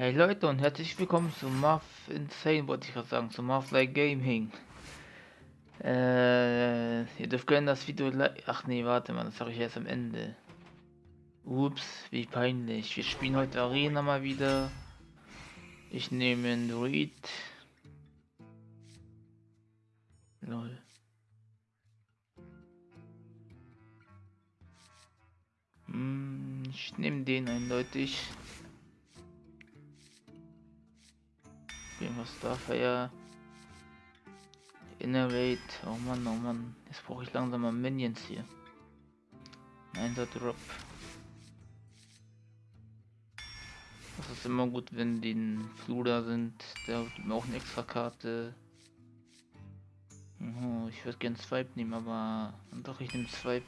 Hey Leute und herzlich willkommen zu Marv Insane, wollte ich gerade sagen, zu Marv Like Gaming. Äh, ihr dürft gerne das Video Ach nee, warte mal, das sage ich erst am Ende. Ups, wie peinlich. Wir spielen heute Arena mal wieder. Ich nehme einen Druid. Lol. Hm, ich nehme den eindeutig. Was darf er ja. Innerate. Oh Mann, oh Mann. Jetzt brauche ich langsam mal Minions hier. Nein, der Drop. Das ist immer gut, wenn die in Fluder sind. Der hat mir auch eine extra Karte. Oh, ich würde gern Swipe nehmen, aber doch, ich nehme Swipe.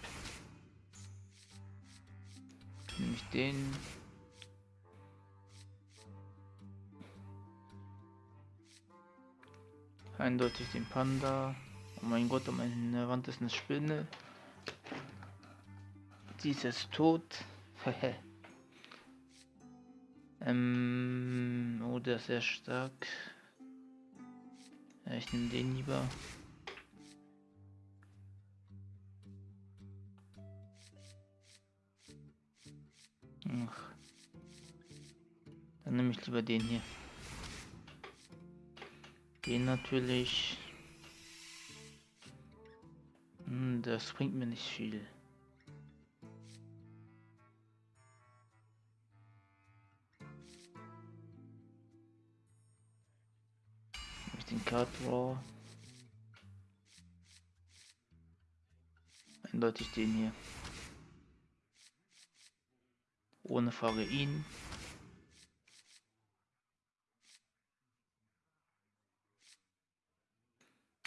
Nehme ich den. Eindeutig den Panda. Oh mein Gott, um meine Wand ist eine Spinne. Sie ist tot. ähm, oh, der ist sehr stark. Ja, ich nehme den lieber. Ach. Dann nehme ich lieber den hier. Den natürlich. Hm, das bringt mir nicht viel. Mit den Card Draw. Eindeutig den hier. Ohne Frage ihn.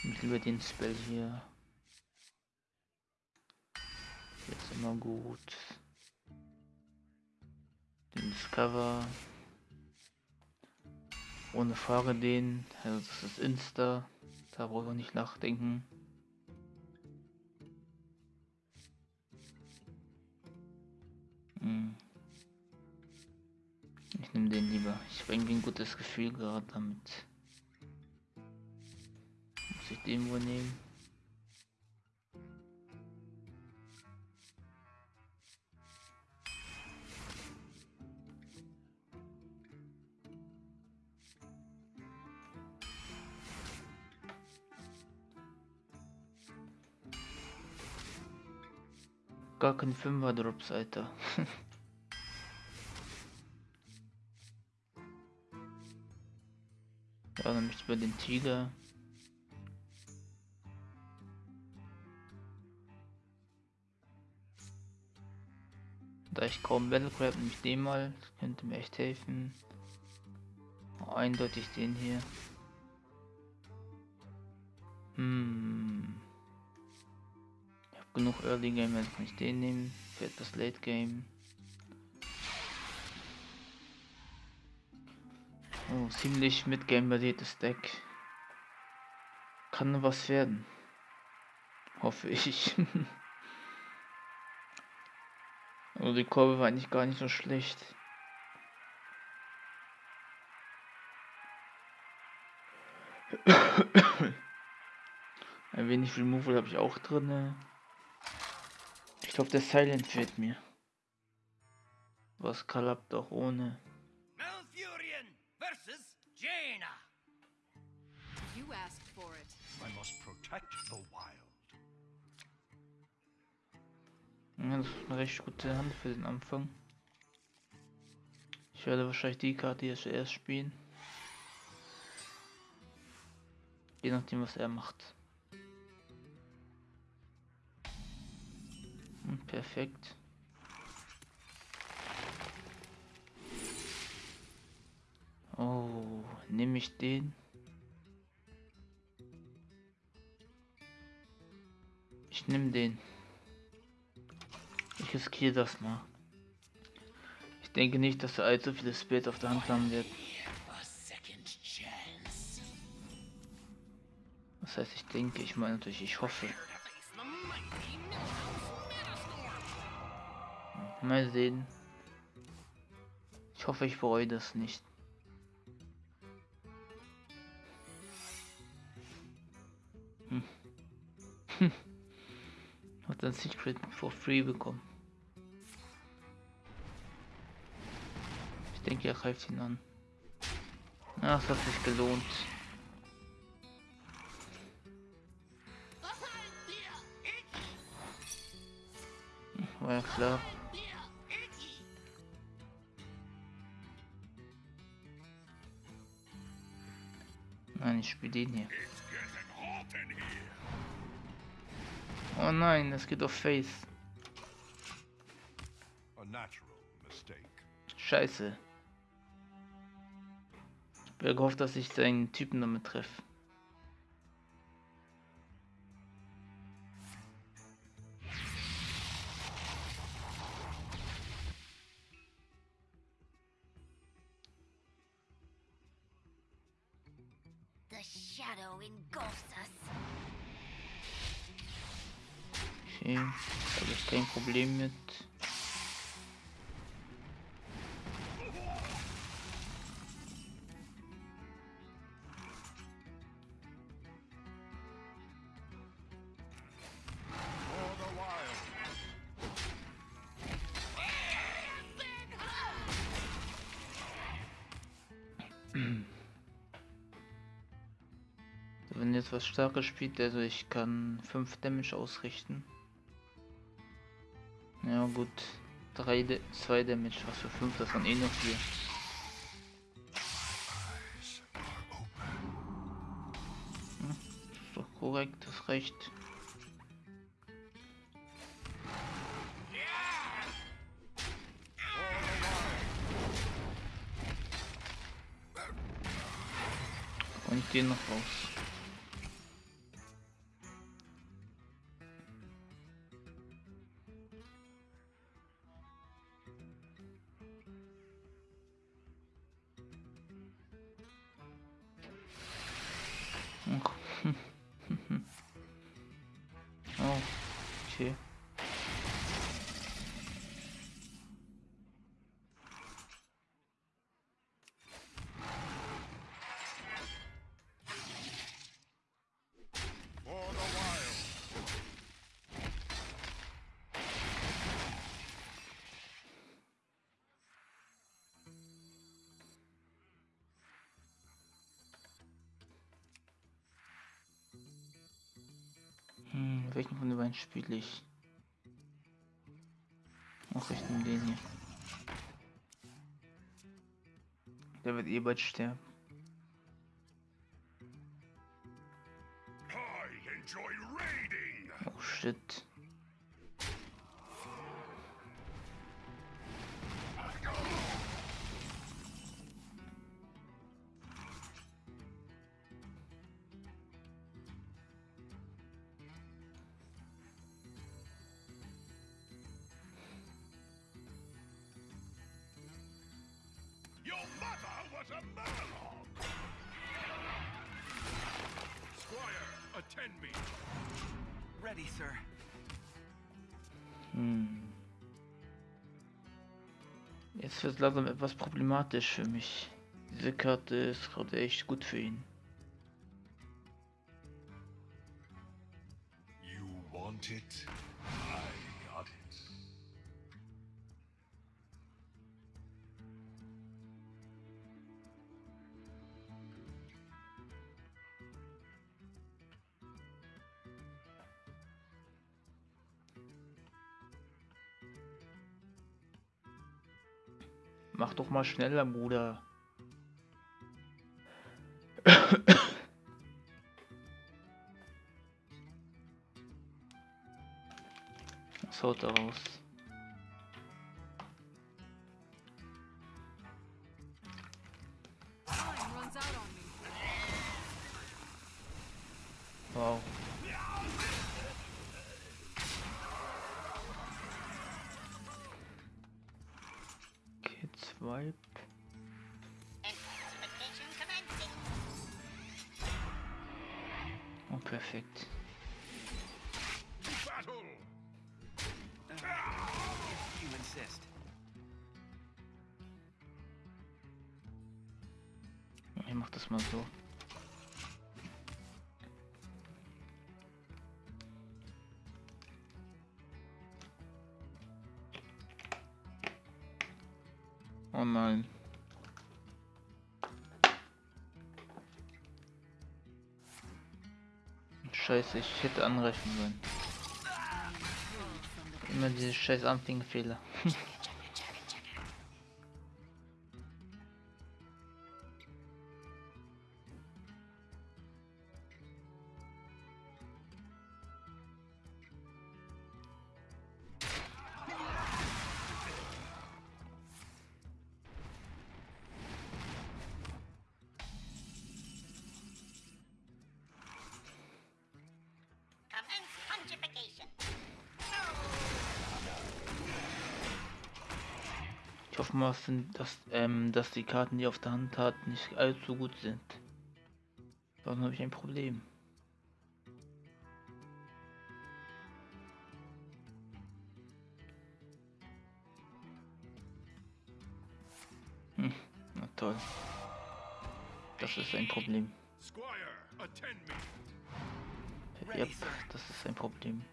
Lieber den Spell hier. Jetzt immer gut. Den Discover. Ohne Frage den. Also das ist Insta. Da brauche ich nicht nachdenken. Hm. Ich nehme den lieber. Ich bringe ein gutes Gefühl gerade damit ich den wohl nehmen? Gar kein Fünfer Drops, Alter. ja, dann ich bei den Tiger. Da ich kaum Battle Crab, den mal. Das könnte mir echt helfen. Oh, eindeutig den hier. Hm. Ich habe genug Early Game, wenn ich den nehmen. Für etwas Late Game. Oh, ziemlich mit Game basiertes Deck. Kann was werden. Hoffe ich. Also die Kurve war eigentlich gar nicht so schlecht. Ein wenig Removal habe ich auch drin. Ich glaube, der Silent fehlt mir. Was klappt auch ohne. Malfurion versus Jaina. You asked for it. I must protect the wild. Ja, das ist eine recht gute Hand für den Anfang. Ich werde wahrscheinlich die Karte hier zuerst spielen. Je nachdem, was er macht. Hm, perfekt. Oh, nehme ich den? Ich nehme den ich riskiere das mal. Ich denke nicht, dass er allzu viele Spades auf der Hand haben wird. Das heißt, ich denke, ich meine natürlich, ich hoffe. Mal sehen. Ich hoffe, ich bereue das nicht. Hm. Hat ein Secret for free bekommen. Denke, er greift ihn an. Ach, es hat sich gelohnt. War ja klar. Nein, ich spiele den hier. Oh nein, es geht auf Face. Scheiße. Ich habe gehofft, dass ich seinen Typen damit treffe. Okay, habe ich kein Problem mit. Wenn jetzt was Starkes spielt, also ich kann 5 Damage ausrichten. Ja gut. 3, 2 Damage, was für 5, das waren eh noch 4. Hm, ist doch korrekt, das reicht. Und den noch raus. Beiden spiele ich? Ach, ich nehme den hier. Der wird eh bald sterben. Jetzt wird langsam etwas problematisch für mich. Diese Karte ist gerade echt gut für ihn. You want it? Mach mal schneller, Bruder. Was haut da raus? Scheiße, ich hätte angreifen sollen. Immer diese scheiß Anfängerfehler. Ich hoffe mal, dass, ähm, dass die Karten, die auf der Hand hat, nicht allzu gut sind. Sonst habe ich ein Problem. Hm, na toll. Das ist ein Problem. Yep, das ist ein Problem.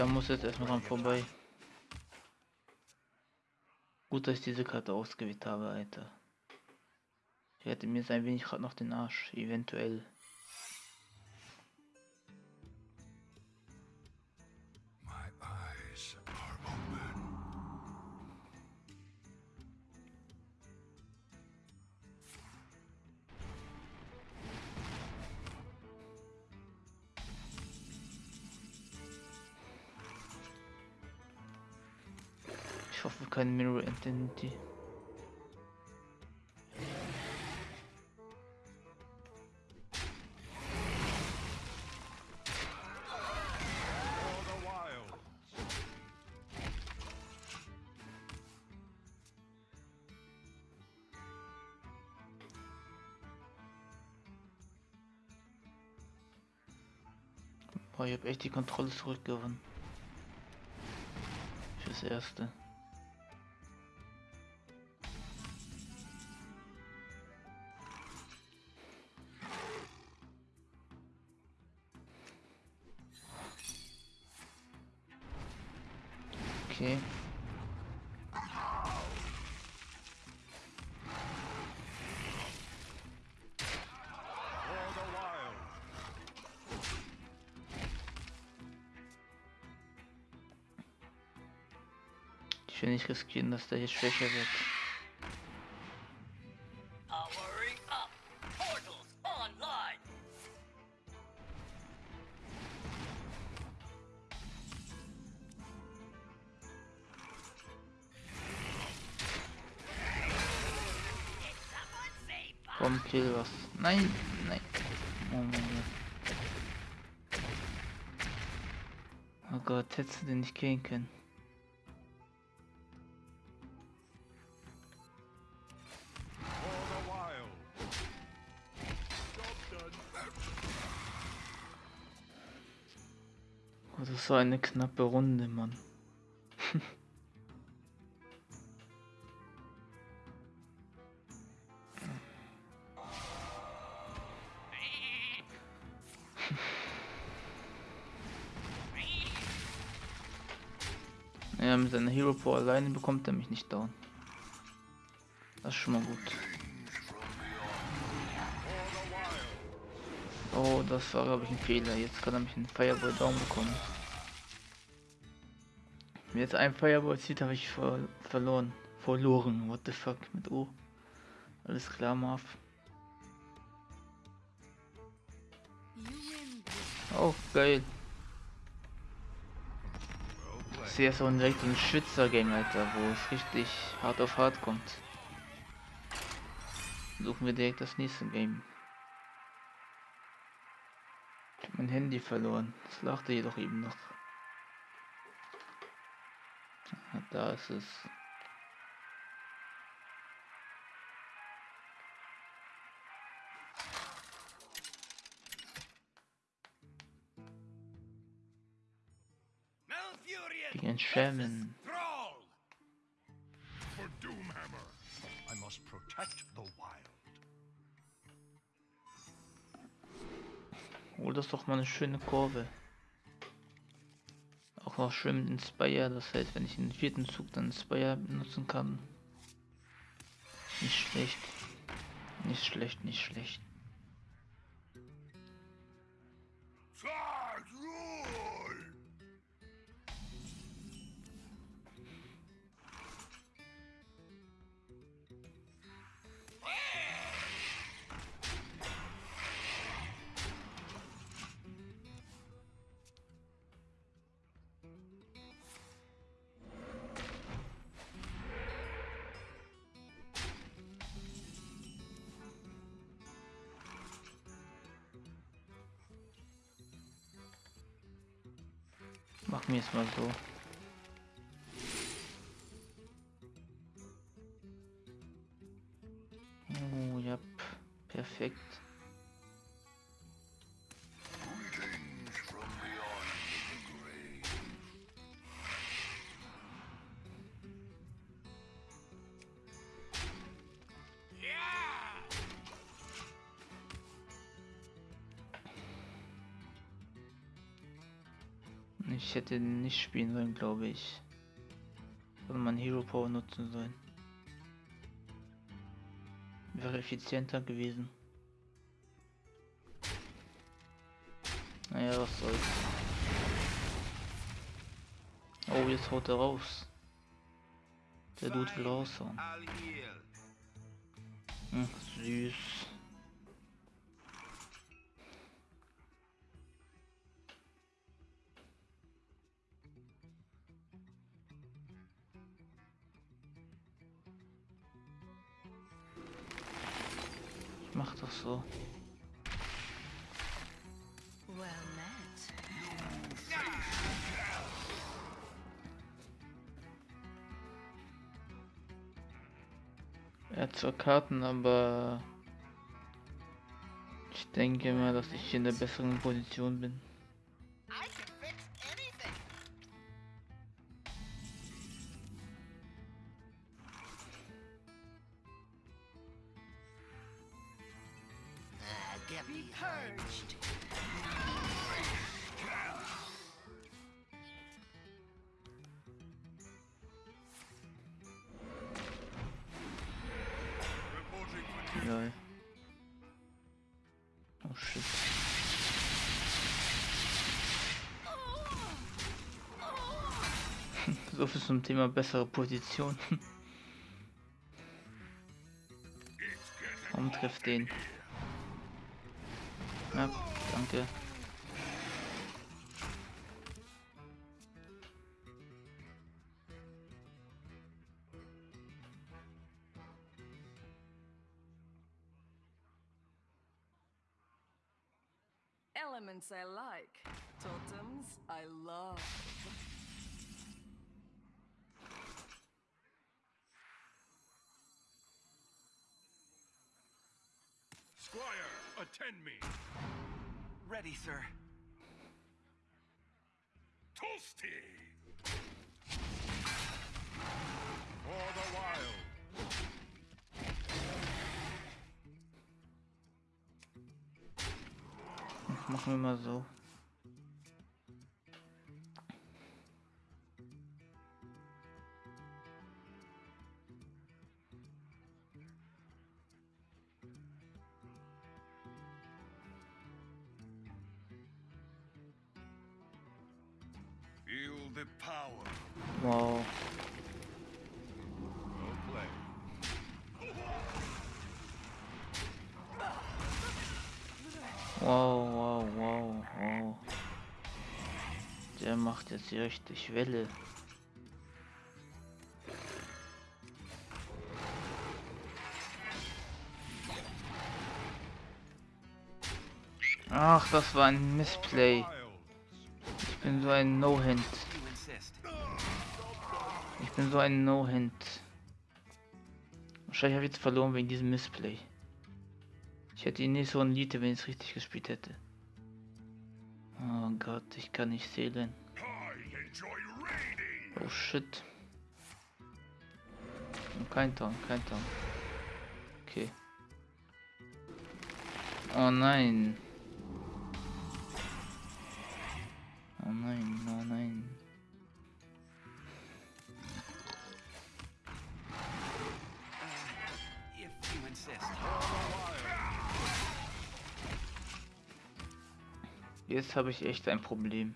Da muss jetzt erstmal dran vorbei. Gut, dass ich diese Karte ausgewählt habe, Alter. Ich hätte mir jetzt ein wenig gerade noch den Arsch, eventuell. The wild. Boah, ich habe echt die Kontrolle zurückgewonnen. Fürs Erste. Ich will nicht riskieren, dass der hier schwächer wird. Komm, kill was. Nein, nein. Oh mein Gott. Oh Gott, hättest du den nicht killen können. War eine knappe Runde, Mann. Ja, mit seiner Hero Power alleine bekommt er mich nicht down. Das ist schon mal gut. Oh, das war glaube ich ein Fehler. Jetzt kann er mich einen Fireball down bekommen. Wenn jetzt ein Fireball zieht, habe ich ver verloren. Verloren. What the fuck mit O. Alles klar, Marv. Oh, geil. Ich sehe so einen richtigen Schwitzer-Gang, Alter, wo es richtig hart auf hart kommt. Suchen wir direkt das nächste Game. Ich hab mein Handy verloren. Das lachte jedoch eben noch. Da ist es. Gegen Shaman. For Doomhammer, the wild. Hol das doch mal eine schöne Kurve. Schön mit Inspire, das heißt, wenn ich den vierten Zug dann Inspire benutzen kann. Nicht schlecht. Nicht schlecht, nicht schlecht. Es mal so. Oh, ja, perfekt. Ich hätte nicht spielen sollen, glaube ich. Oder man Hero Power nutzen sollen. Wäre effizienter gewesen. Naja, was soll's. Oh, jetzt haut er raus. Der Dude will raushauen. Hm, süß. Well met. Er hat zwar Karten, aber ich denke mal, dass ich in der besseren Position bin. Thema bessere Position. Warum trifft den? Ja, danke. Attend me. Ready, sir. Toasty! For the wild. Machen wir mal so. Wow, wow, wow, wow. Der macht jetzt hier richtig Welle. Ach, das war ein Missplay. Ich bin so ein insist. Ich bin so ein No-Hand. Wahrscheinlich habe ich jetzt verloren wegen diesem Missplay. Ich hätte ihn nicht so ein Lied, wenn ich es richtig gespielt hätte. Oh Gott, ich kann nicht zählen. Oh shit. Und kein Ton, kein Ton. Okay. Oh nein. Oh nein, oh nein. Jetzt habe ich echt ein Problem.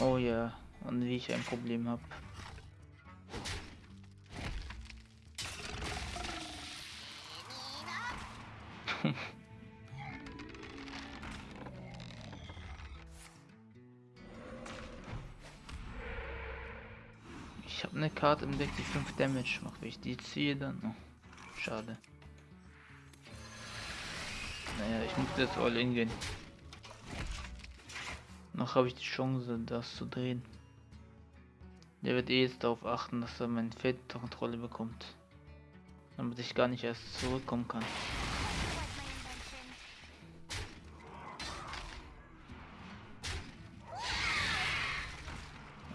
Oh ja, und wie ich ein Problem habe. Ich habe eine Karte im Deck, die 5 Damage macht. Wenn ich die ziehe, dann... Oh, schade. Muss jetzt all in gehen. Noch habe ich die Chance, das zu drehen. Der wird eh jetzt darauf achten, dass er mein Feld unter Kontrolle bekommt. Damit ich gar nicht erst zurückkommen kann.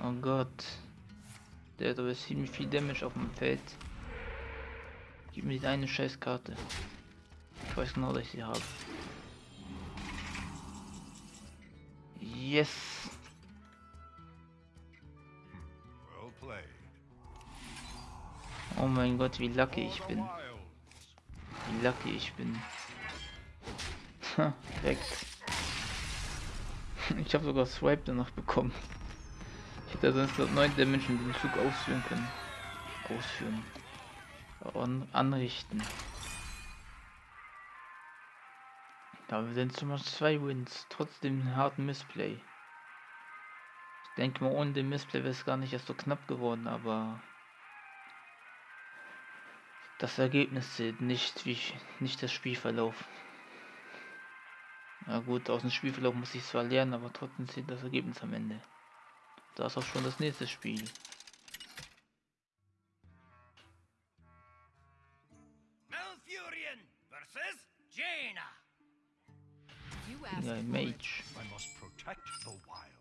Oh Gott. Der hat aber ziemlich viel Damage auf dem Feld. Gib mir die eine Scheißkarte. Ich weiß genau, dass ich sie habe. Yes! Oh mein Gott, wie lucky ich bin. Wie lucky ich bin. Ha, Weg. Ich habe sogar Swipe danach bekommen. Ich hätte sonst dort 9 Damage in den Zug ausführen können. Ausführen. An anrichten. Wir sind schon mal zwei Wins, trotz dem harten Missplay. Ich denke mal, ohne den Missplay wäre es gar nicht erst so knapp geworden, aber das Ergebnis zählt nicht, wie ich, nicht das Spielverlauf. Na gut, aus dem Spielverlauf muss ich zwar lernen, aber trotzdem zählt das Ergebnis am Ende. Da ist auch schon das nächste Spiel. Ja. Mage. I must protect the wild.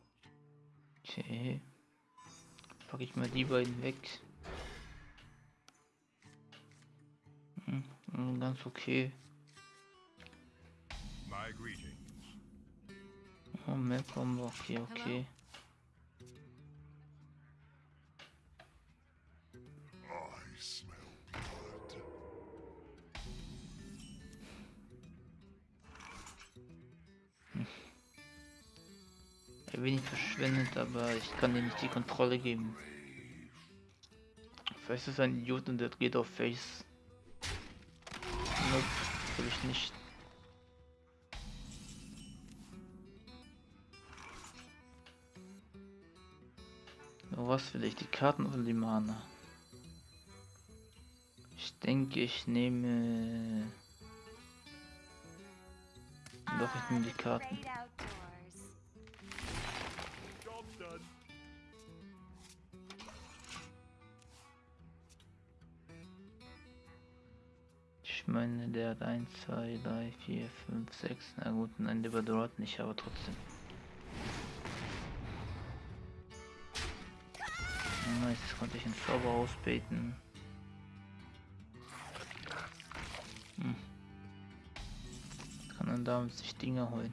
Okay. Pack ich mal die beiden weg. Hm, hm, ganz okay. My greetings. Oh, mehr Combo, okay, okay. Ein wenig verschwendet, aber ich kann dir nicht die Kontrolle geben. Vielleicht ist ein Idiot und der geht auf Face. Nope, will ich nicht. Nur was will ich? Die Karten oder die Mana? Ich denke, ich nehme. Doch, ich nehme die Karten. Meine, der hat 1, 2, 3, 4, 5, 6. Na gut, nein, der überdauert nicht, aber trotzdem. Nice, jetzt konnte ich einen Zauber ausbeten. Hm. Kann dann damit sich Dinge holen.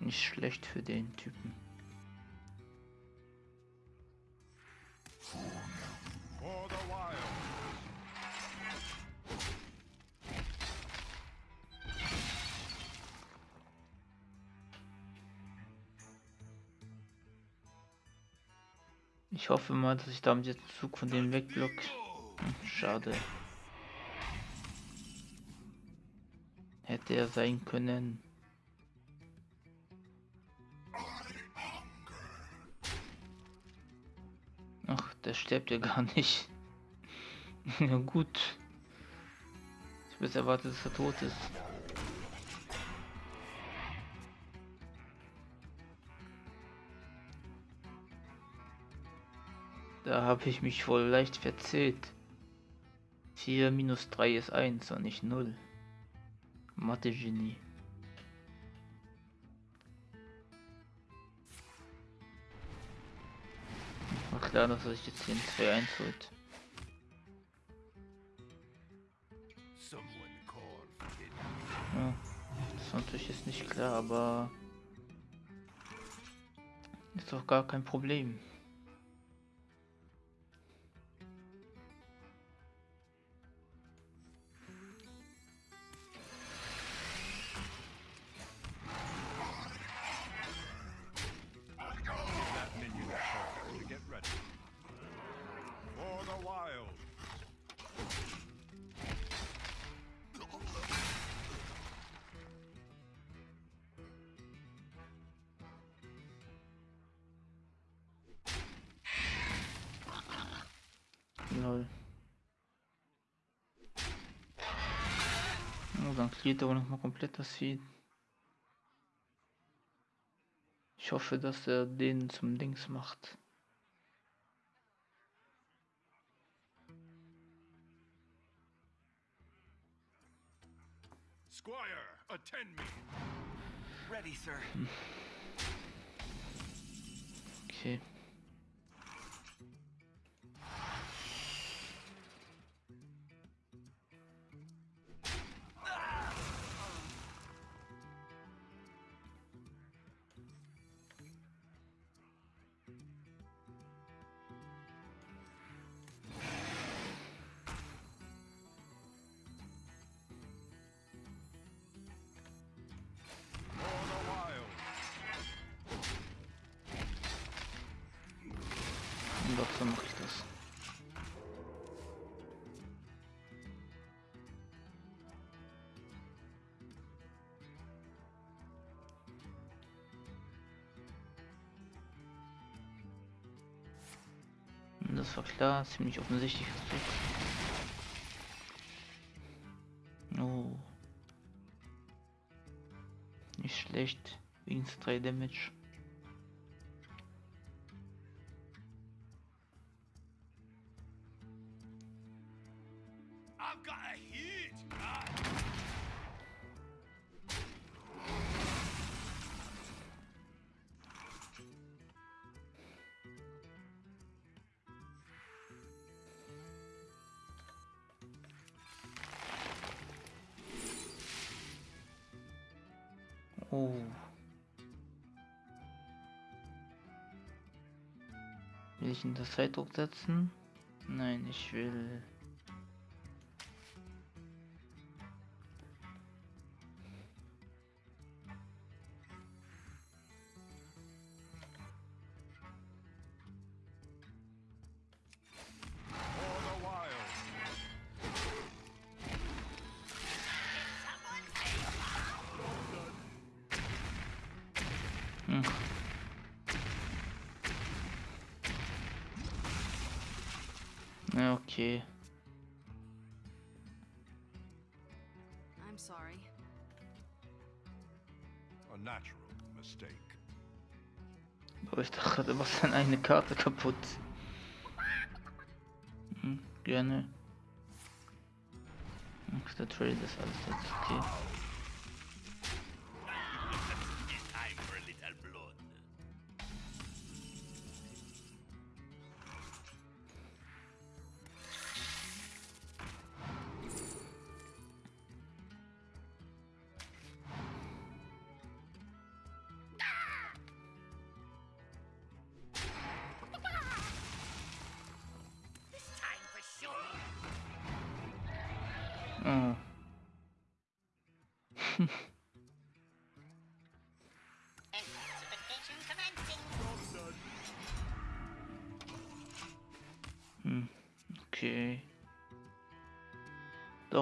Nicht schlecht für den Typen. Ich hoffe mal, dass ich damit jetzt den Zug von dem wegblock. Hm, schade. Hätte er sein können. Ach, der stirbt ja gar nicht. ja gut. Ich habe erwartet, dass er tot ist. Da habe ich mich wohl leicht verzählt. 4 minus 3 ist 1 und nicht 0. Mathe-Genie. War klar, dass er sich jetzt den 2 1 holt. Das ist natürlich jetzt nicht klar, aber ist doch gar kein Problem. Lol. Oh, dann cleart er noch mal komplett das Feed. Ich hoffe, dass er den zum Dings macht. Squire, attend me. Ready, sir. Okay. Das war klar, ziemlich offensichtliches Trick. Oh. Nicht schlecht. Wenigstens 3 Damage. Ich in das Zeitdruck setzen? Nein, ich will. Okay. I'm sorry. A natural mistake. Aber ich dachte gerade, was dann eine Karte kaputt. Hm, gerne. Ach, der Trade ist alles jetzt okay.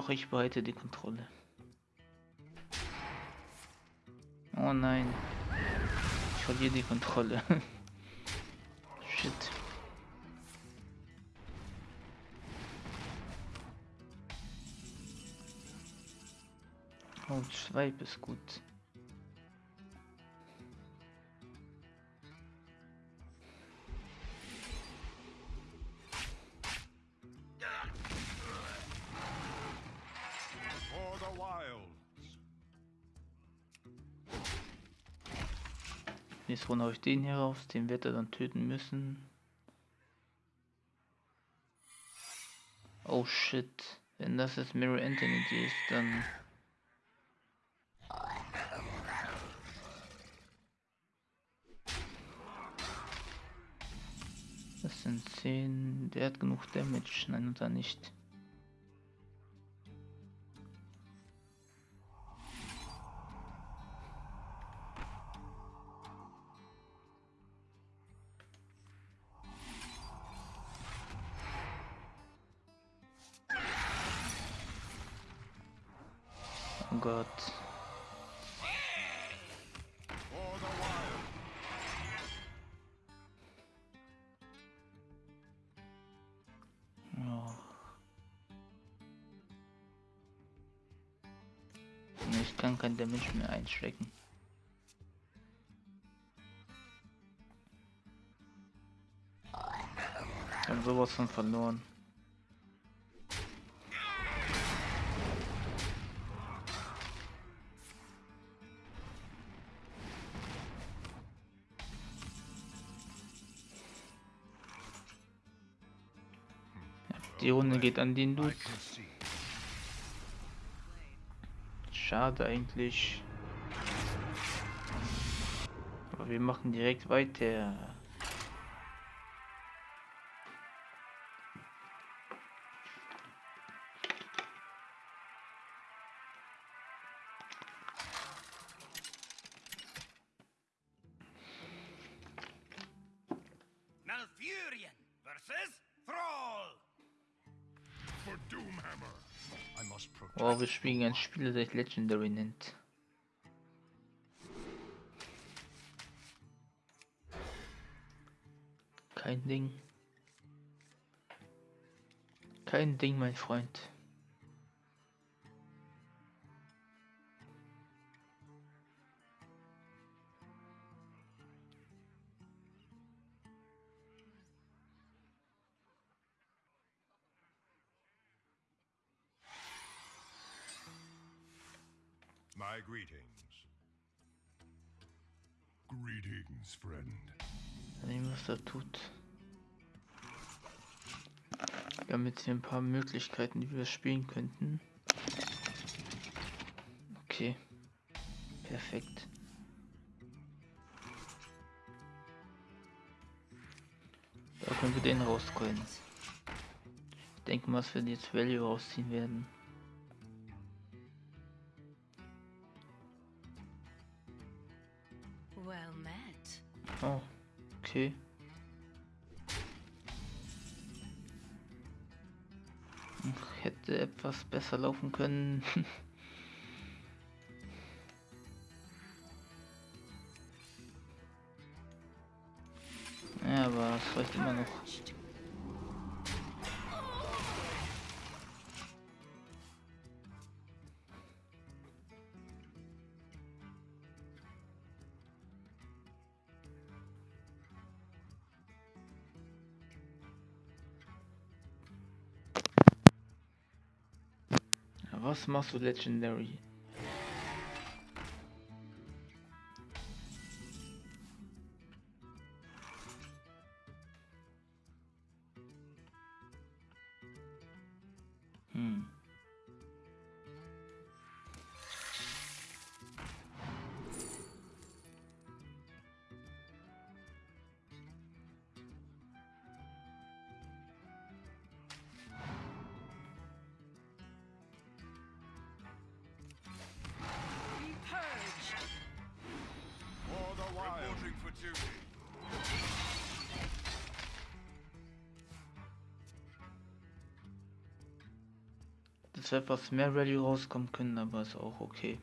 Doch, ich behalte die Kontrolle. Oh nein. Ich verliere die Kontrolle. Shit. Oh, Schweib ist gut. von euch den hier raus, den wird er dann töten müssen. Oh shit, wenn das jetzt Mirror Anthony ist, dann... Das sind 10, der hat genug Damage, nein oder nicht. Einstecken. Ich hab sowas von verloren. Die Runde geht an den Dude. Schade eigentlich. Aber wir machen direkt weiter. Malfurion versus Thrall. For Doomhammer. I must protect. Oh, wir spielen ein Spiel, das sich Legendary nennt. Kein Ding. Kein Ding, mein Freund. My greetings. Greetings, friend. Sehen, was er tut. Haben jetzt hier ein paar Möglichkeiten, wie wir spielen könnten. Okay. Perfekt. Da können wir den rausholen. Ich denke mal, dass wir jetzt Value rausziehen werden. Well met. Oh, okay. Hätte etwas besser laufen können. ja, aber es reicht immer noch. Ja, Was machst du Legendary? Etwas mehr Rallye rauskommen können, aber ist auch okay.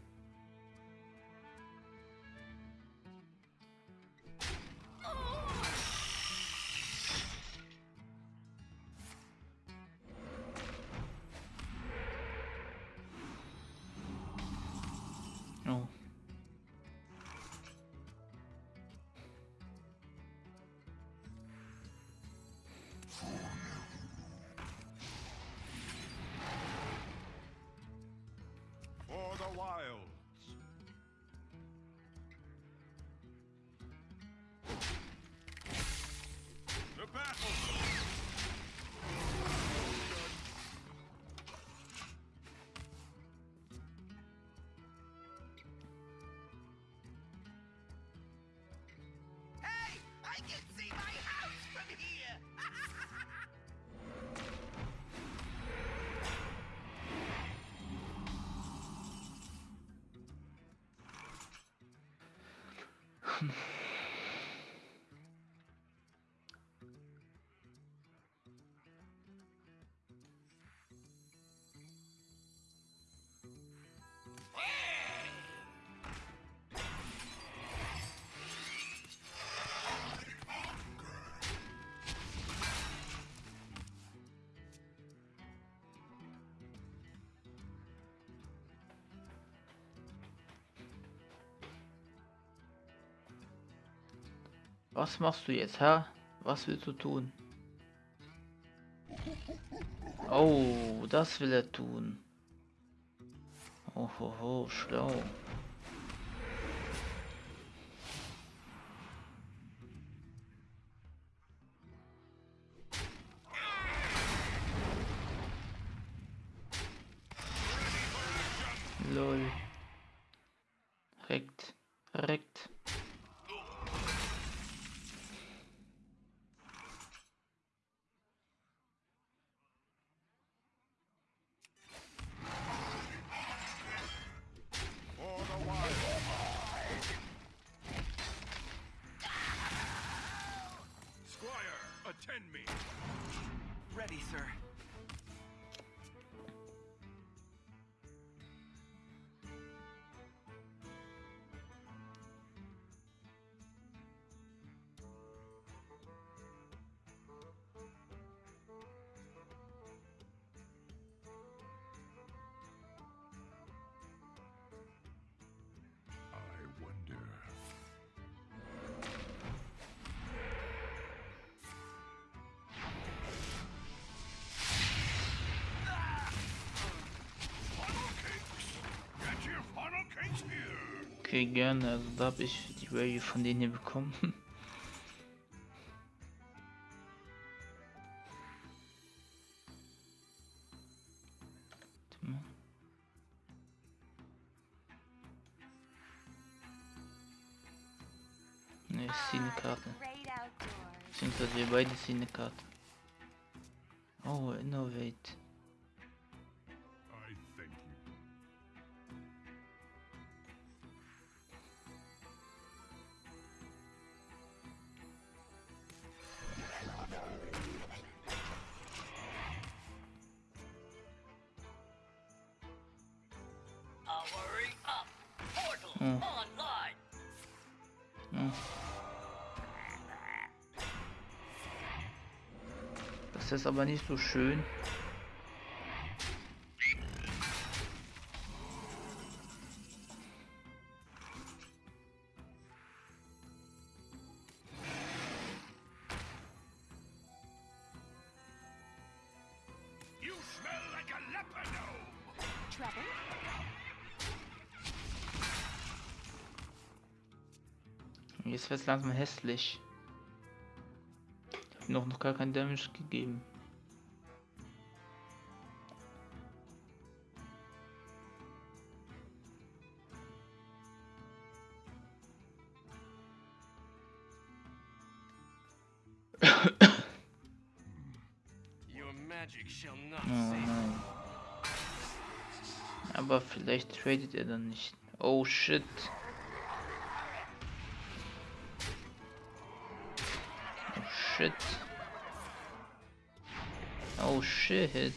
Machen. Was machst du jetzt, Herr? Was willst du tun? Oh, das will er tun. Oh, ho, ho, schlau. Okay, gerne. Also da habe ich die Value von denen hier bekommen. Ne, ich ziehe eine Karte. Outdoors. Beziehungsweise wir beide ziehen eine Karte. Ist aber nicht so schön. Jetzt wird es langsam hässlich. Ich habe noch, noch gar kein Damage gegeben. Aber vielleicht tradet er dann nicht. Oh shit. Oh shit. Oh shit.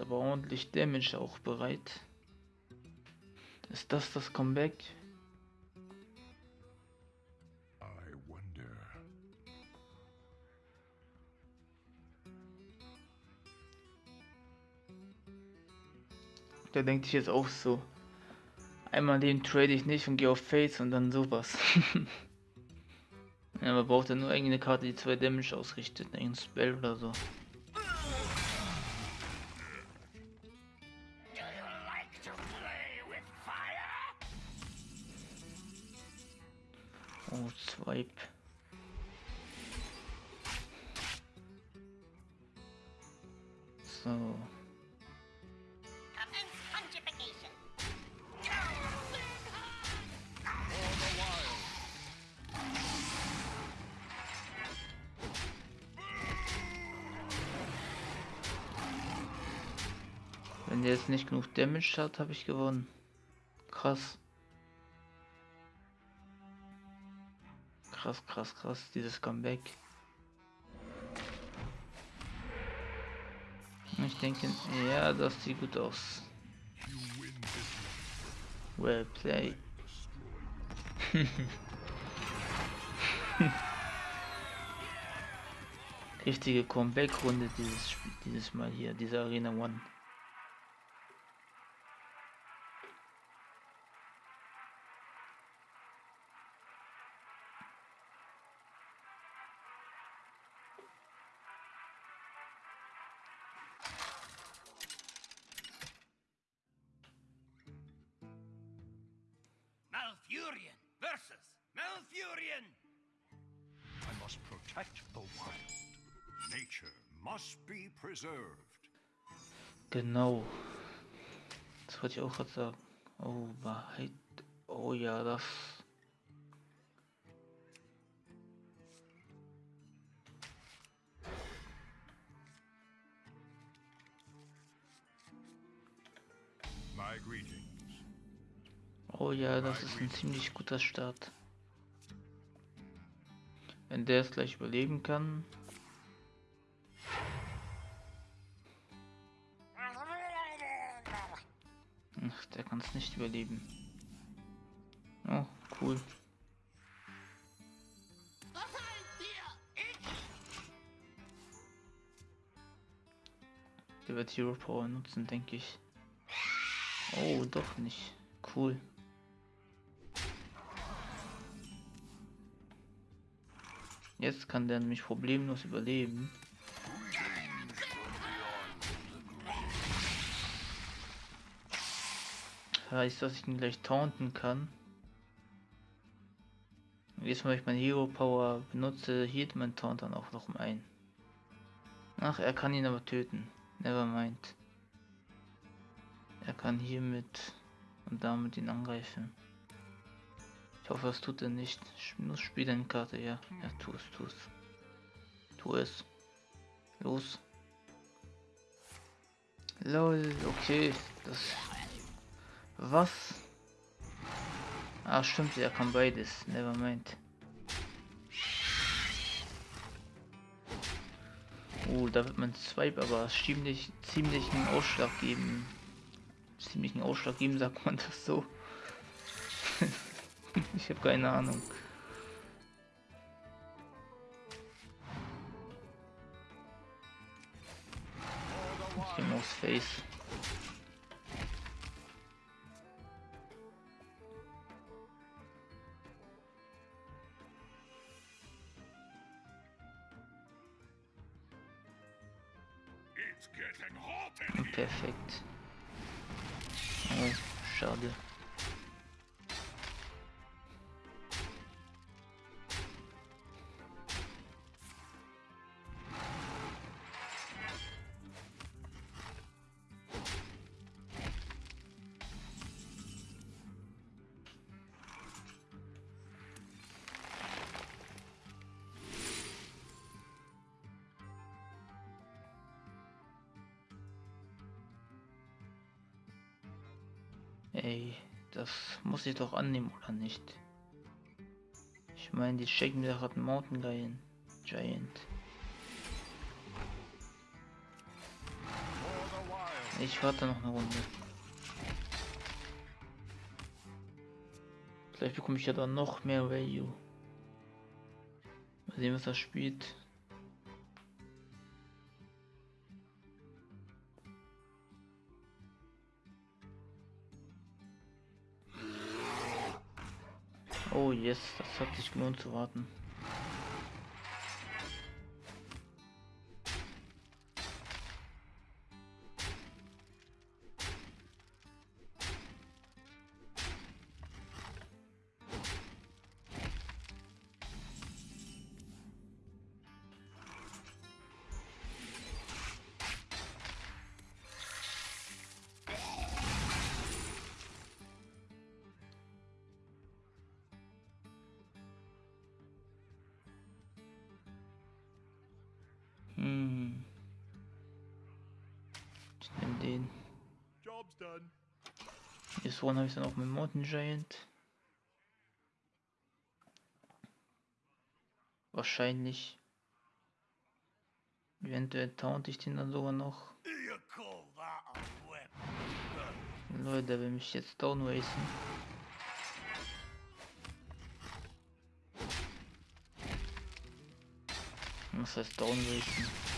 aber ordentlich Damage auch bereit. Ist das das Comeback? Da denkt ich jetzt auch so. Einmal den trade ich nicht und gehe auf Face und dann sowas. ja, man braucht ja nur irgendeine Karte, die zwei Damage ausrichtet, ne, irgendein Spell oder so. So. Wenn der jetzt nicht genug Damage hat, habe ich gewonnen. Krass. Krass, krass, krass, dieses Comeback. Ich denke, ja, das sieht gut aus. Well played. Richtige Comeback-Runde dieses, Spiel- dieses Mal hier, diese Arena One. Genau. Das wollte ich auch gerade sagen. Oh, Wahrheit. Oh ja, das. Oh ja, das ist ein ziemlich guter Start. Wenn der es gleich überleben kann. Ach, der kann es nicht überleben. Oh, cool. Der wird Hero Power nutzen, denke ich. Oh, doch nicht. Cool. Jetzt kann der nämlich problemlos überleben. Heißt, dass ich ihn gleich taunten kann. Mal, wenn ich mein Hero Power benutze, hielt mein Taunt dann auch noch um ein. Ach, er kann ihn aber töten. Nevermind. Er kann hiermit und damit ihn angreifen. Ich hoffe, das tut er nicht. Sch- Nur spiel deine Karte, ja. Ja, tu es, tu es. Tu es. Los. Lol, okay. Das. Was? Ah, stimmt, er kann beides. Nevermind. Oh, da wird mein Swipe aber ziemlich, ziemlichen Ausschlag geben. Ziemlichen Ausschlag geben, sagt man das so. ich habe keine Ahnung. Ich mal aufs Face. Muss ich doch annehmen, oder nicht? Ich meine, die schicken mir gerade Mountain. Giant. Wild. Ich warte noch eine Runde. Vielleicht bekomme ich ja dann noch mehr Value. Mal sehen, was er spielt. Oh yes, das hat sich gelohnt zu warten. Vorne habe ich dann auch mit Mountain Giant. Wahrscheinlich. Eventuell taunt ich den dann sogar noch. Leute, der will mich jetzt downracen. Was heißt downracen?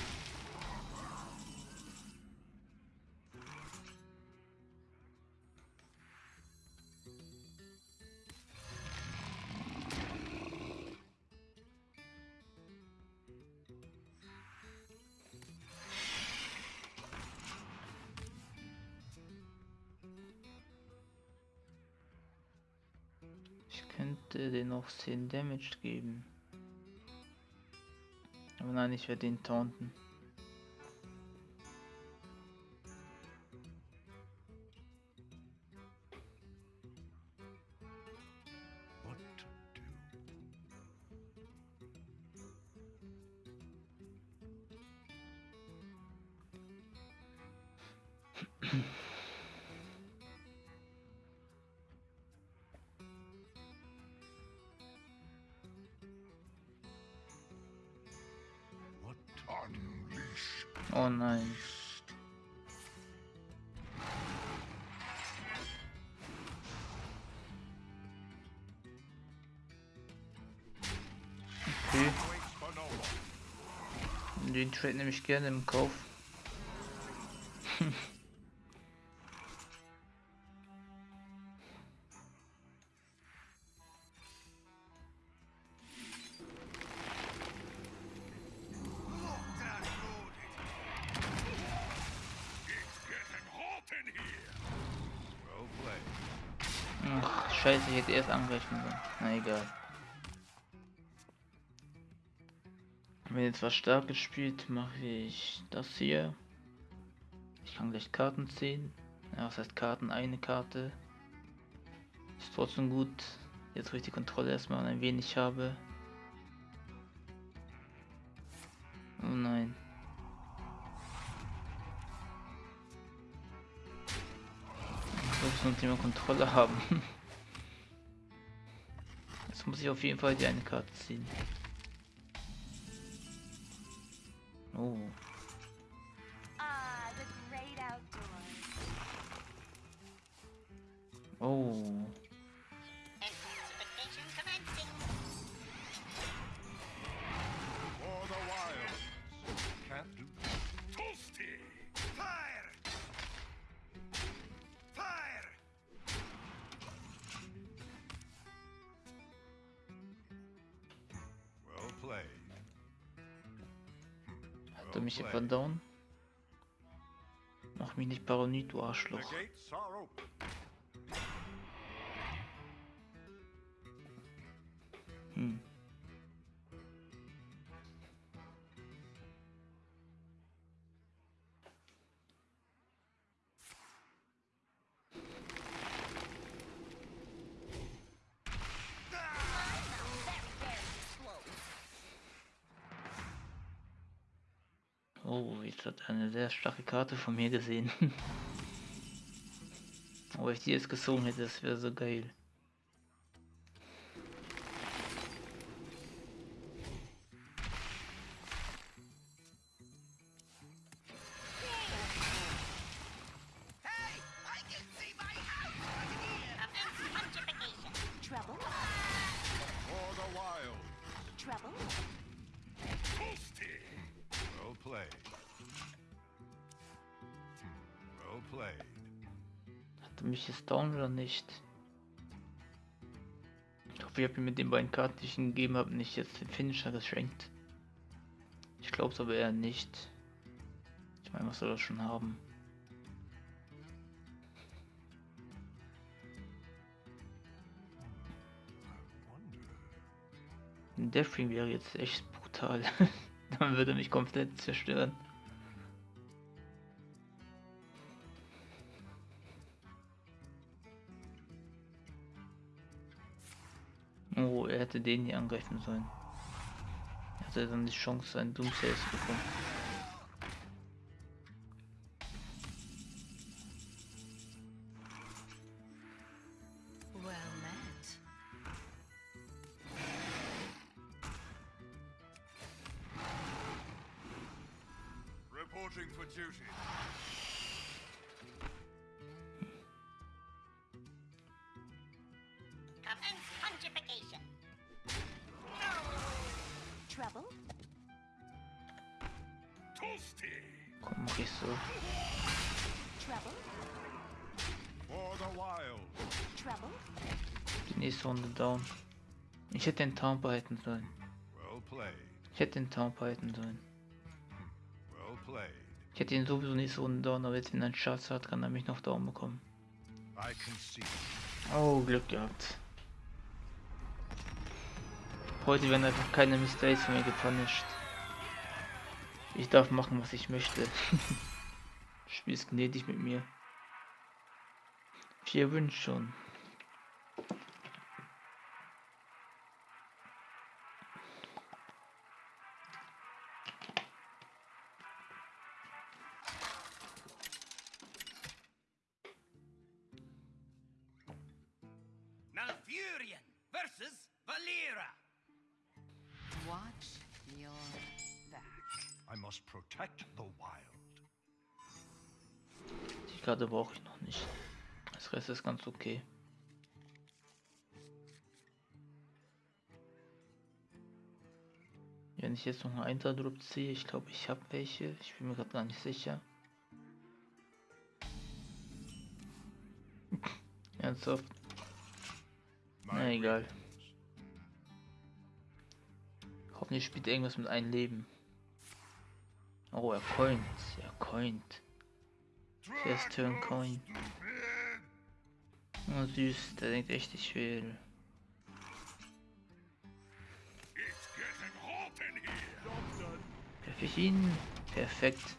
Noch 10 Damage geben. Aber nein, ich werde ihn taunten. Oh nein. Okay, den Trade nehme ich gerne im Kauf. Na egal. Wenn jetzt was Starkes spielt, mache ich das hier. Ich kann gleich Karten ziehen. Ja, was heißt Karten? Eine Karte. Ist trotzdem gut. Jetzt wo ich die Kontrolle erstmal ein wenig habe. Oh nein. Ich muss noch Thema Kontrolle haben. Muss ich auf jeden Fall die eine Karte ziehen. Oh. Mich hier verdauen? Mach mich nicht paranoid, du Arschloch. Oh, jetzt hat eine sehr starke Karte von mir gesehen. Aber ich die jetzt gezogen hätte, das wäre so geil. Karten, die ich ihm gegeben habe, nicht jetzt den Finisher geschenkt. Ich glaube es aber eher nicht. Ich meine, was soll das schon haben? Deathwing wäre jetzt echt brutal. Dann würde mich komplett zerstören. Hätte den hier angreifen sollen. Er hatte dann die Chance, einen Doomsayer zu bekommen. Hätte den Town behalten sollen. Ich hätte den Town behalten sollen. Ich hätte ihn sowieso nächste Runde down, aber jetzt wenn er einen Schatz hat, kann er mich noch down bekommen. Oh, Glück gehabt. Heute werden einfach keine Mistakes von mir gepunished. Ich darf machen, was ich möchte. Spiel ist gnädig mit mir. Vier Wünsche schon. Ganz okay. Wenn ich jetzt noch einen Einterdruck ziehe, ich glaube ich habe welche. Ich bin mir gerade gar nicht sicher. Ernsthaft? Na egal. Hoffentlich spielt irgendwas mit einem Leben. Oh, er coint. Er coint. First turn coin. Oh, süß. Der denkt echt, ich will. Ihn? Perfekt.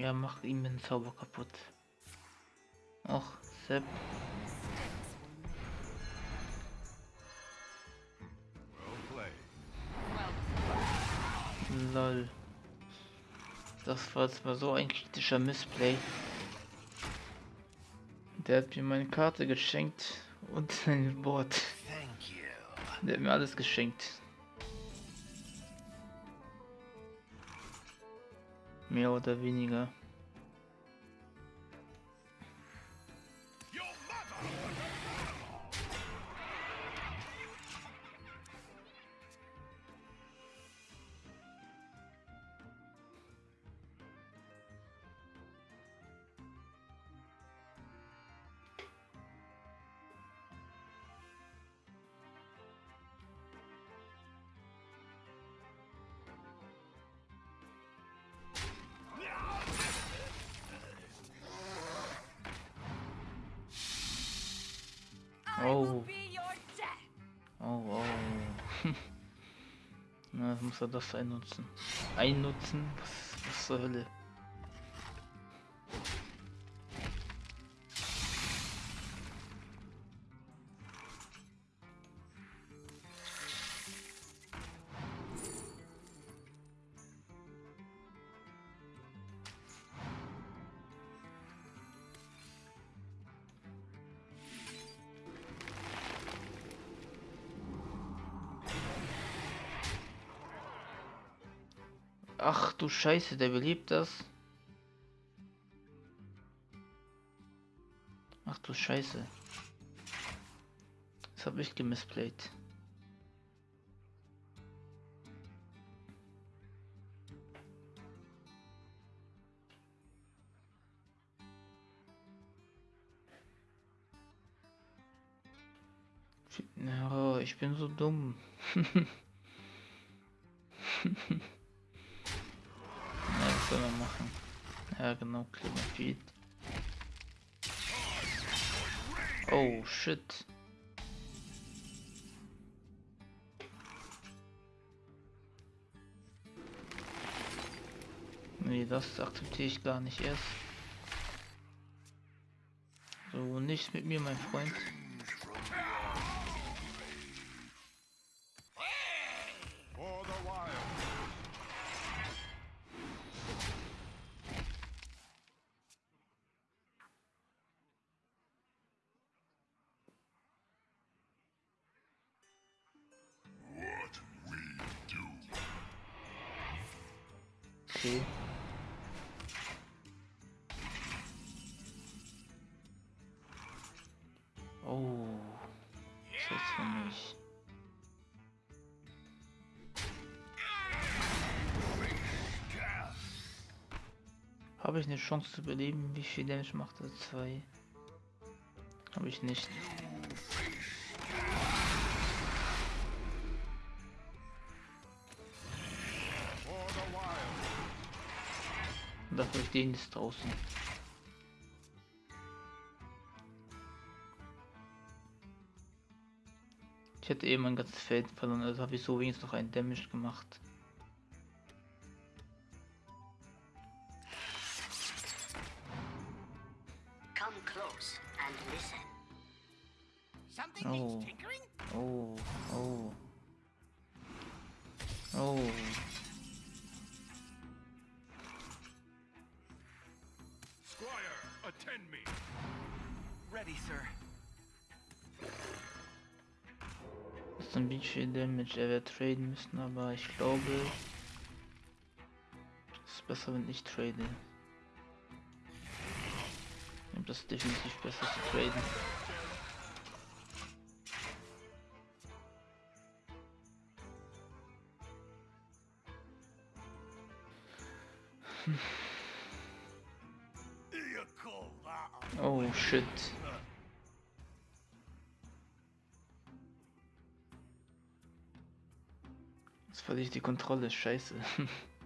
Ja, mach ihm den Zauber kaputt. Och, Sepp. Lol. Das war zwar so ein kritischer Missplay. Der hat mir meine Karte geschenkt und sein Wort. Der hat mir alles geschenkt. Mehr oder weniger. Er das einnutzen? Einnutzen? Was, was zur Hölle? Scheiße, der belebt das. Ach du Scheiße. Das habe ich gemisplayt. Ja, ich bin so dumm. Ja, genau, Klimafeed. Oh, shit. Nee, das akzeptiere ich gar nicht erst. So, nicht mit mir, mein Freund. Eine Chance zu überleben? Wie viel Damage macht er? Zwei. Habe ich nicht. Dafür stehen ist draußen. Ich hätte eben mein ganzes Feld verloren, also habe ich so wenigstens noch einen Damage gemacht. Traden müssen, aber ich glaube, es ist besser, wenn ich trade. Ich glaube, das ist definitiv besser zu traden. That Oh shit. Die Kontrolle, scheiße.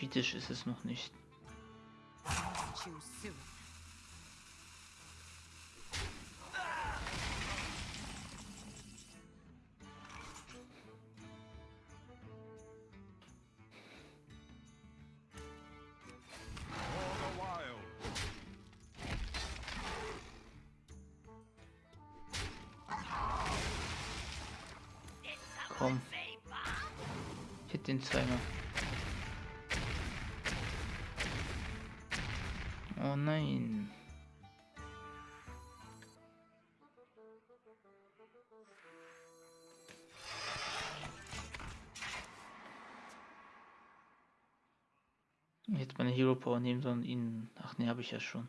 kritisch ist es noch nicht. Komm. Hit den zweimal. Power nehmen sollen, ihn. Ach nee, habe ich ja schon.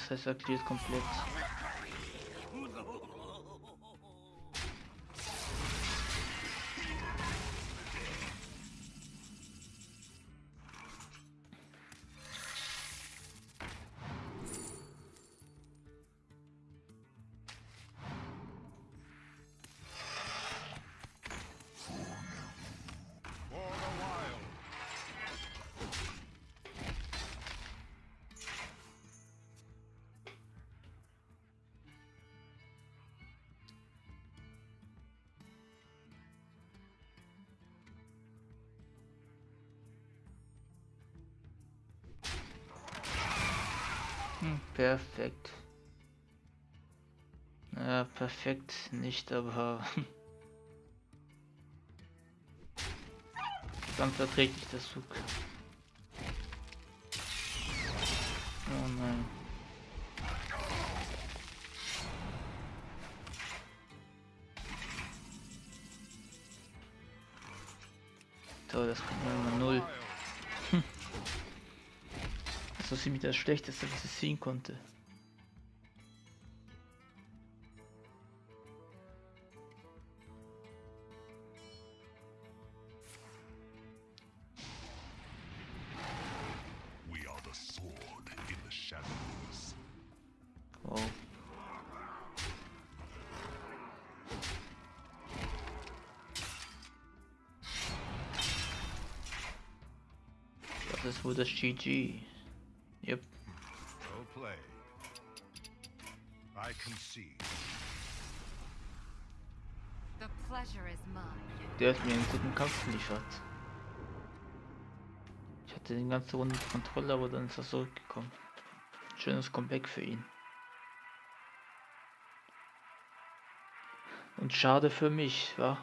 Nein. Das heißt, er cleart Perfekt. Ja, perfekt nicht, aber ganz verträglich der Zug. Das Schlechteste, was ich sehen konnte. Wow. Das ist wohl das GG. Der hat mir einen guten Kampf geliefert. Ich hatte den ganze Runde Kontrolle, aber dann ist er zurückgekommen. Schönes Comeback für ihn. Und schade für mich, wa?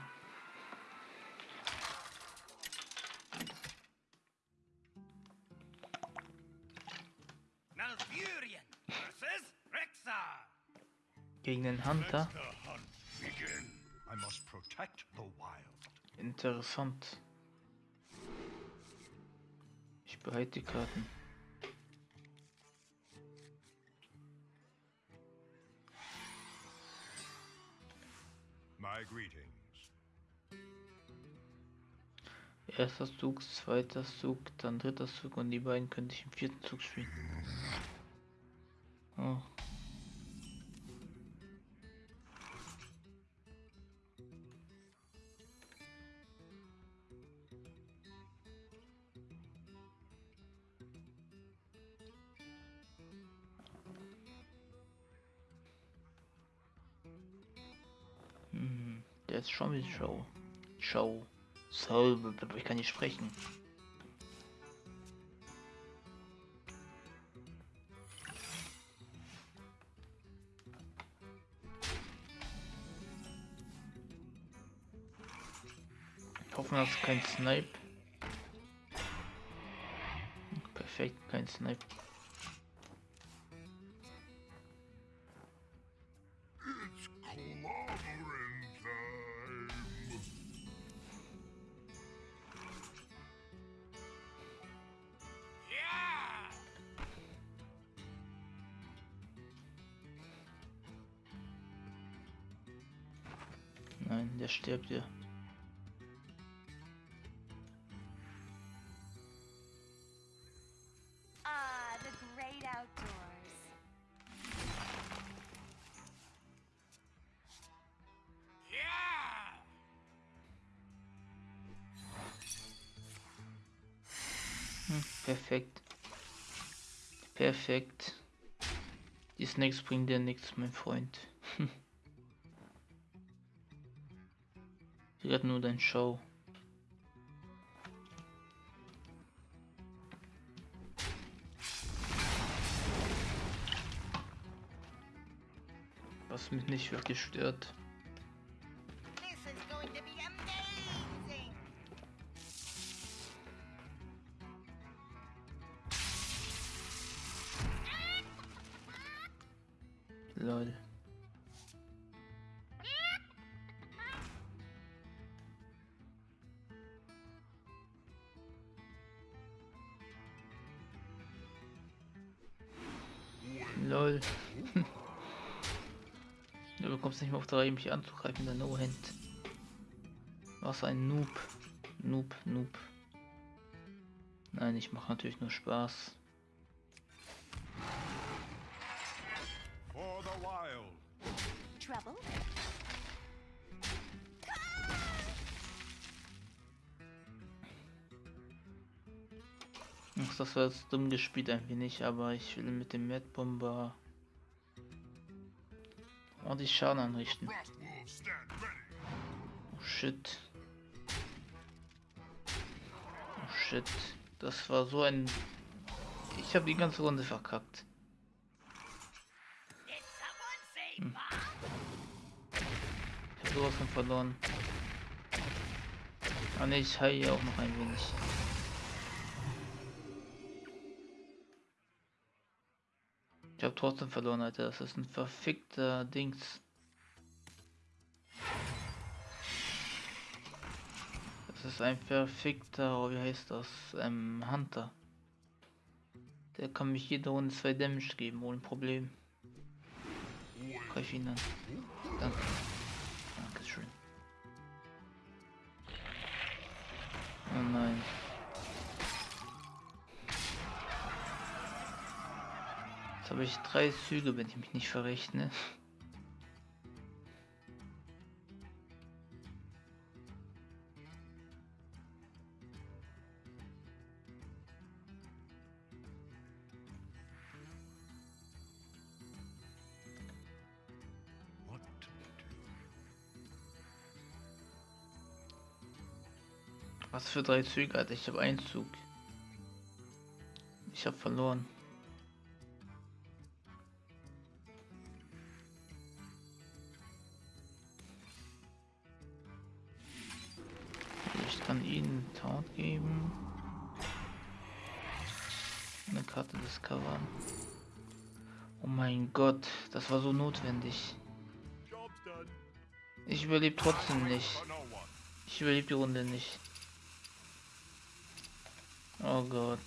Malfurion versus Rexar. Gegen den Hunter. I must protect the wild. Interessant. Ich behalte die Karten. My greetings. Erster Zug, zweiter Zug, dann dritter Zug und die beiden könnte ich im vierten Zug spielen. Show. Show. So, ich kann nicht sprechen. Hoffen dass kein Snipe. Perfekt, kein Snipe. Hm, perfekt. Perfekt. Die Snacks bringen dir nichts, mein Freund. Sie retten nur dein Show. Was mich nicht wirklich stört. Nicht mehr auf drei, mich anzugreifen, der No-Hand. Was ein Noob. Noob, Noob. Nein, ich mache natürlich nur Spaß. For the wild. Trouble? Ach, das war jetzt dumm gespielt ein wenig, aber ich will mit dem Mad Bomber Ordentlich oh, Schaden anrichten. Oh shit. Oh shit. Das war so ein... Ich habe die ganze Runde verkackt. Hm. Ich habe sowas von verloren. Ah ne, ich heile auch noch ein wenig. Habe trotzdem verloren, Alter. Das ist ein verfickter Dings. Das ist ein verfickter, oh, wie heißt das? Ähm, Hunter. Der kann mich jede Runde zwei Damage geben, ohne Problem. Greif ihn an. Danke. Jetzt habe ich drei Züge, wenn ich mich nicht verrechne. Was für drei Züge, Alter? Ich habe einen Zug. Ich habe verloren. Ihnen Taunt geben. Eine Karte discovern. Oh mein Gott, das war so notwendig. Ich überlebe trotzdem nicht. Ich überlebe die Runde nicht. Oh Gott.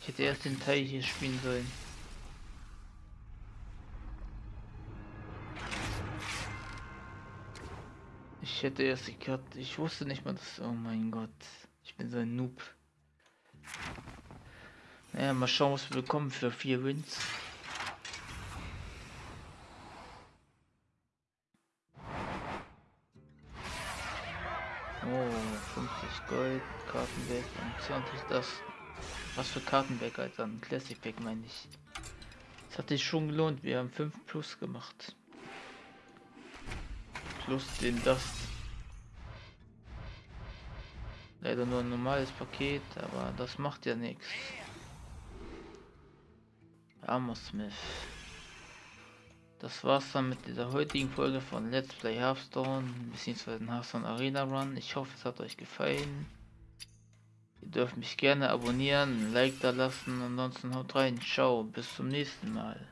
Ich hätte erst den Teil hier spielen sollen. Ich hätte erst die Karte. Ich wusste nicht mal, dass. Oh mein Gott. Ich bin so ein Noob. Naja, mal schauen, was wir bekommen für vier Wins. Oh, 50 Gold, Kartenback und 20 das. Was für Kartenback, Alter? Ein Classic Pack meine ich. Das hat sich schon gelohnt. Wir haben 5 plus gemacht. Plus den Dust. Leider nur ein normales Paket, aber das macht ja nichts. Armor Smith. Das war's dann mit dieser heutigen Folge von Let's Play Hearthstone bzw. Hearthstone Arena Run. Ich hoffe, es hat euch gefallen. Ihr dürft mich gerne abonnieren, ein Like da lassen. Ansonsten haut rein. Ciao, bis zum nächsten Mal.